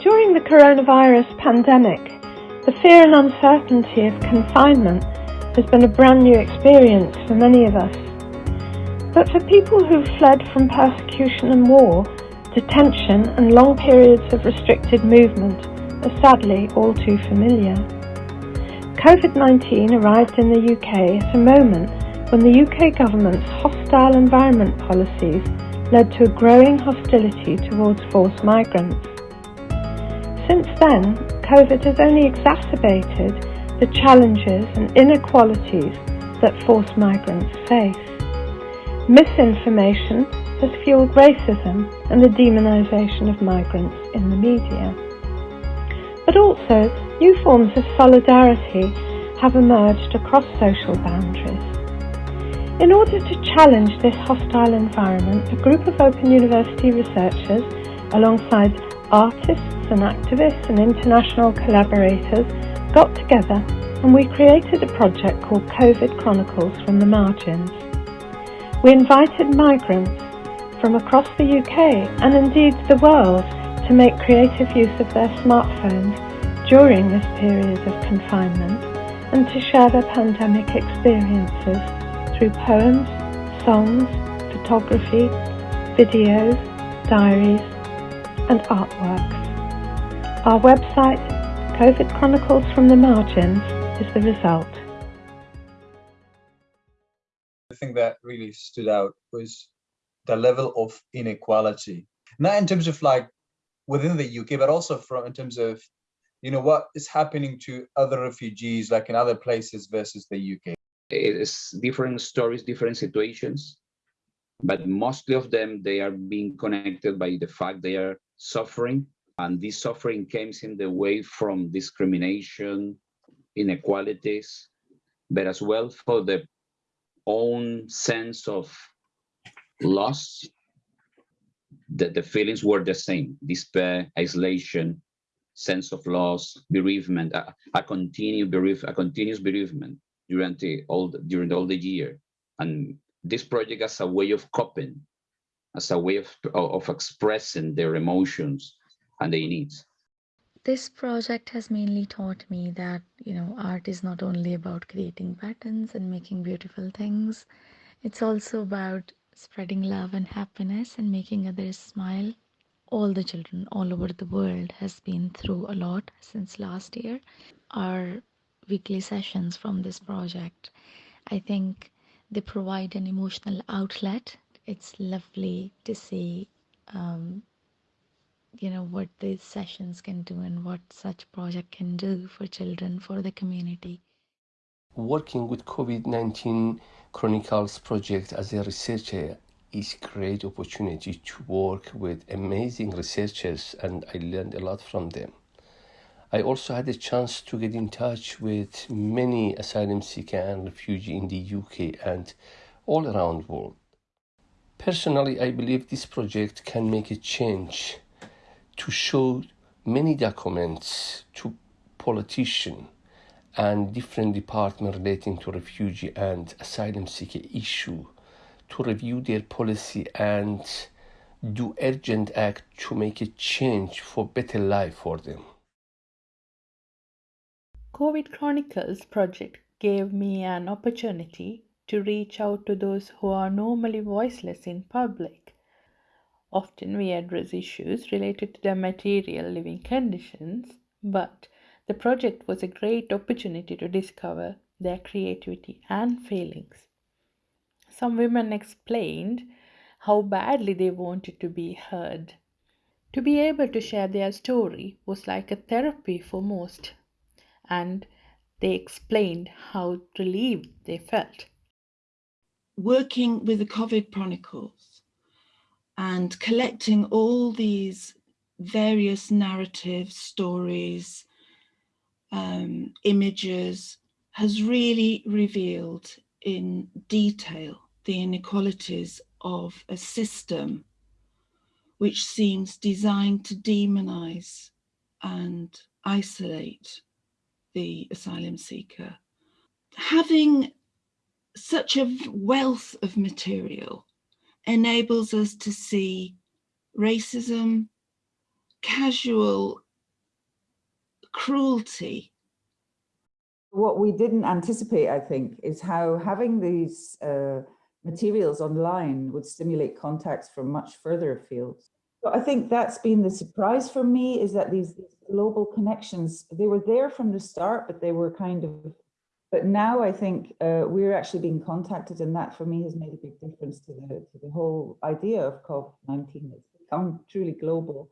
During the coronavirus pandemic, the fear and uncertainty of confinement has been a brand new experience for many of us. But for people who've fled from persecution and war, detention and long periods of restricted movement are sadly all too familiar. COVID-19 arrived in the UK at a moment when the UK government's hostile environment policies led to a growing hostility towards forced migrants. Since then, COVID has only exacerbated the challenges and inequalities that forced migrants face. Misinformation has fueled racism and the demonisation of migrants in the media. But also, new forms of solidarity have emerged across social boundaries. In order to challenge this hostile environment, a group of Open University researchers, alongside artists and activists and international collaborators, got together and we created a project called COVID Chronicles from the Margins. We invited migrants from across the UK and indeed the world to make creative use of their smartphones during this period of confinement and to share their pandemic experiences through poems, songs, photography, videos, diaries, and artworks. Our website, COVID Chronicles from the Margins, is the result. The thing that really stood out was the level of inequality, not in terms of like within the UK, but also from in terms of, you know, what is happening to other refugees like in other places versus the UK it's different stories, different situations, but mostly of them, they are being connected by the fact they are suffering. And this suffering comes in the way from discrimination, inequalities, but as well for the own sense of loss, that the feelings were the same, despair, isolation, sense of loss, bereavement, a, a, bereave, a continuous bereavement during the all during all the year. And this project as a way of coping as a way of, of expressing their emotions and their needs this project has mainly taught me that you know art is not only about creating patterns and making beautiful things it's also about spreading love and happiness and making others smile all the children all over the world has been through a lot since last year our weekly sessions from this project. I think they provide an emotional outlet. It's lovely to see, um, you know, what these sessions can do and what such project can do for children, for the community. Working with COVID-19 Chronicles project as a researcher is great opportunity to work with amazing researchers and I learned a lot from them. I also had a chance to get in touch with many asylum seeker and refugee in the UK and all around the world. Personally, I believe this project can make a change to show many documents to politicians and different departments relating to refugee and asylum seeker issue to review their policy and do urgent act to make a change for better life for them. COVID Chronicles project gave me an opportunity to reach out to those who are normally voiceless in public. Often we address issues related to their material living conditions, but the project was a great opportunity to discover their creativity and feelings. Some women explained how badly they wanted to be heard. To be able to share their story was like a therapy for most and they explained how relieved they felt. Working with the COVID Chronicles and collecting all these various narratives, stories, um, images has really revealed in detail the inequalities of a system which seems designed to demonize and isolate the asylum seeker. Having such a wealth of material enables us to see racism, casual cruelty. What we didn't anticipate, I think, is how having these uh, materials online would stimulate contacts from much further afield. I think that's been the surprise for me is that these global connections, they were there from the start, but they were kind of, but now I think uh, we're actually being contacted and that for me has made a big difference to the, to the whole idea of COP19. It's become truly global.